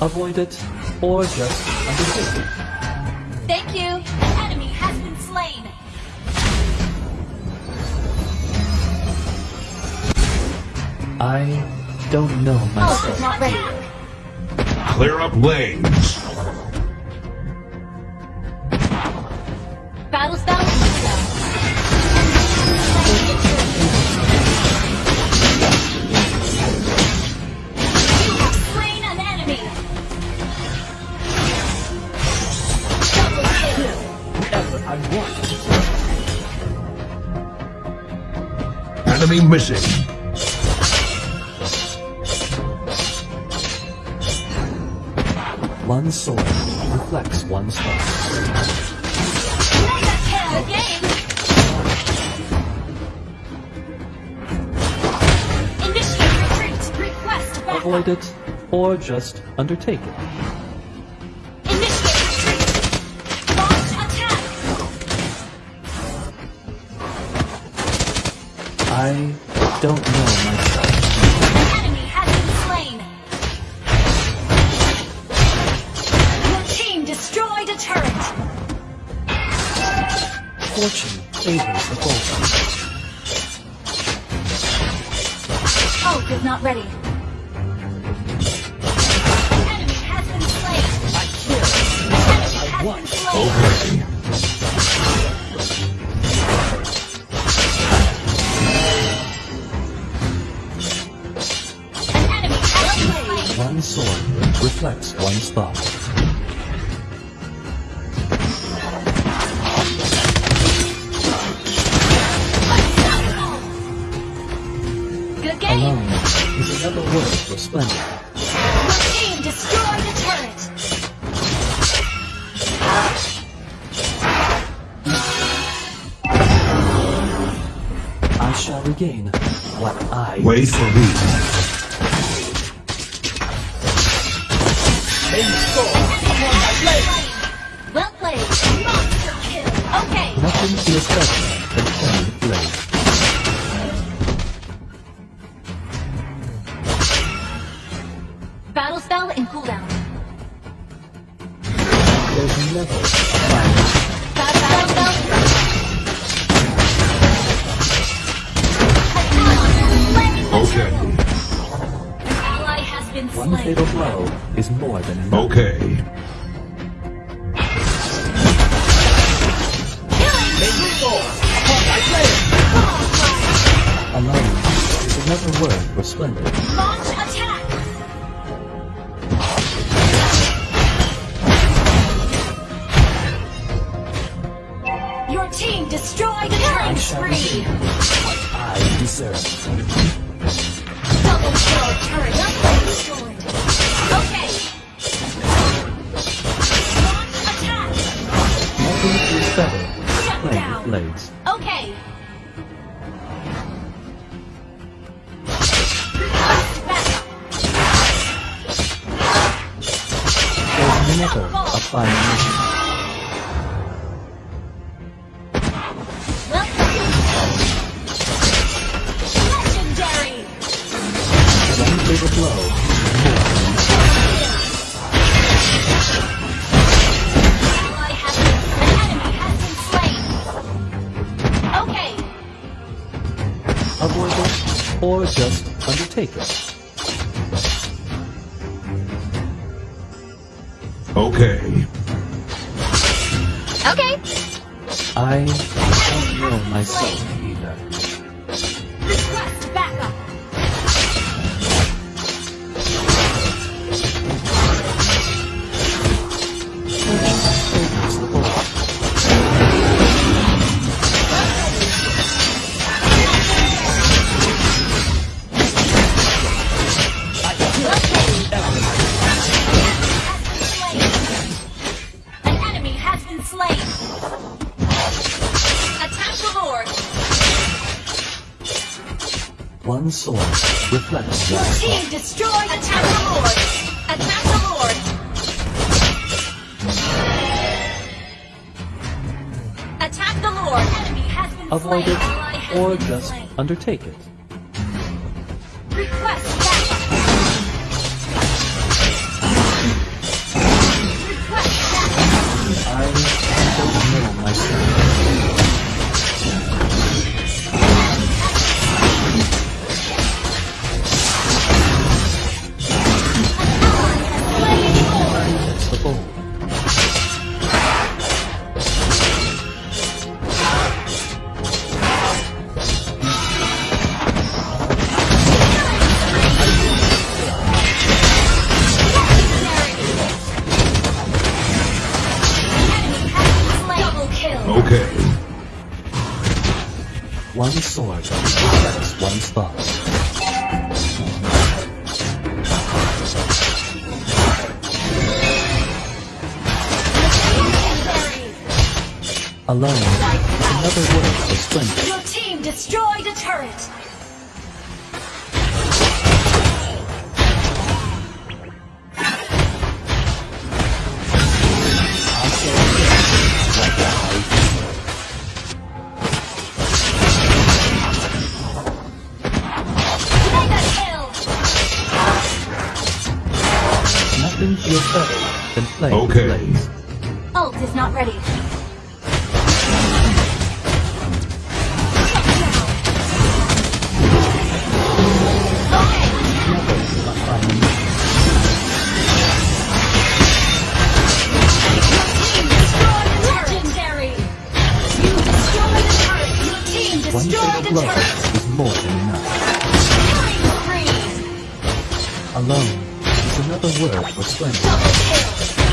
Avoid it, or just undertake it. Thank you. An enemy has been slain. I don't know Ult is myself. not ready. Clear up lanes. Enemy missing. One sword reflects one star. Mega kill again. Initiate retreat. Request backup. Avoid it, or just undertake it. I don't know myself. An enemy has been slain. Your team destroyed a turret. Fortune favors the bold. Ult is not ready. Enemy has been slain. Enemy has been slain. Okay. Sword one star. Good game. Alone is another word for splendor. Your team destroyed a turret. I shall regain what I Wait for me. Well played. Monster kill. Okay. Nothing is better than playing blade. Battle spell in cooldown. There's never One fatal blow is more than enough. Okay. Alone is another word for splendor. Launch attack. Your team destroyed the killing spree. what I deserve. Okay. There's never a final avoid it or just undertake it. Okay. Okay. I don't know myself either. sword reflects Your team destroyed Attack the Lord! Attack the Lord! Attack the Lord! Avoid slain. it, or just slain. undertake it. Request backup! Request backup! I don't know. One sword affects one spot. Alone another word for strength. Your team destroyed a turret. Destroyed a turret. Legendary. You destroyed a turret. Your team One destroyed single a blow is more than enough. Alone it's another word for splendor.